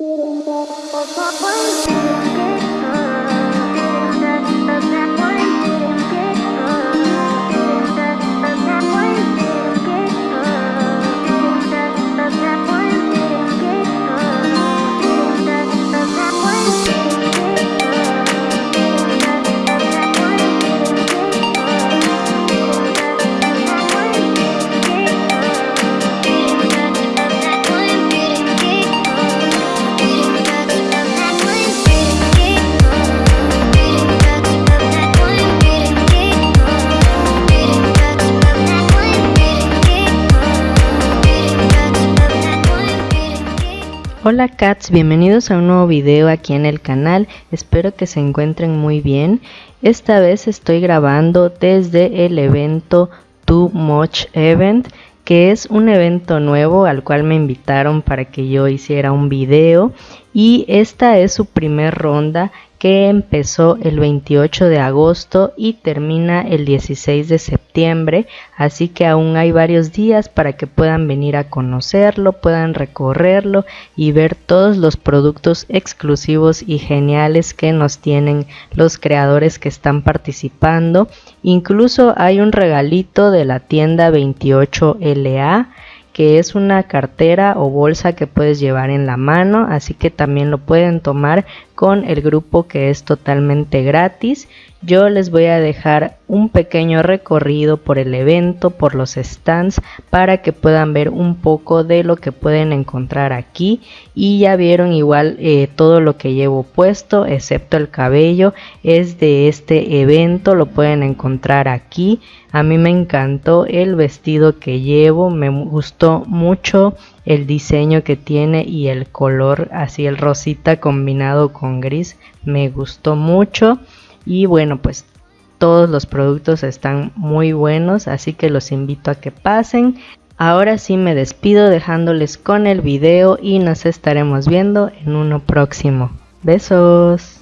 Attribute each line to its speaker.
Speaker 1: Didn't get Hola cats, bienvenidos a un nuevo video aquí en el canal, espero que se encuentren muy bien. Esta vez estoy grabando desde el evento Too Much Event, que es un evento nuevo al cual me invitaron para que yo hiciera un video y esta es su primer ronda que empezó el 28 de agosto y termina el 16 de septiembre, así que aún hay varios días para que puedan venir a conocerlo, puedan recorrerlo y ver todos los productos exclusivos y geniales que nos tienen los creadores que están participando. Incluso hay un regalito de la tienda 28LA que es una cartera o bolsa que puedes llevar en la mano, así que también lo pueden tomar con el grupo que es totalmente gratis. Yo les voy a dejar un pequeño recorrido por el evento, por los stands, para que puedan ver un poco de lo que pueden encontrar aquí. Y ya vieron igual eh, todo lo que llevo puesto, excepto el cabello, es de este evento, lo pueden encontrar aquí. A mí me encantó el vestido que llevo, me gustó mucho el diseño que tiene y el color, así el rosita combinado con gris, me gustó mucho. Y bueno, pues todos los productos están muy buenos, así que los invito a que pasen. Ahora sí me despido dejándoles con el video y nos estaremos viendo en uno próximo. Besos.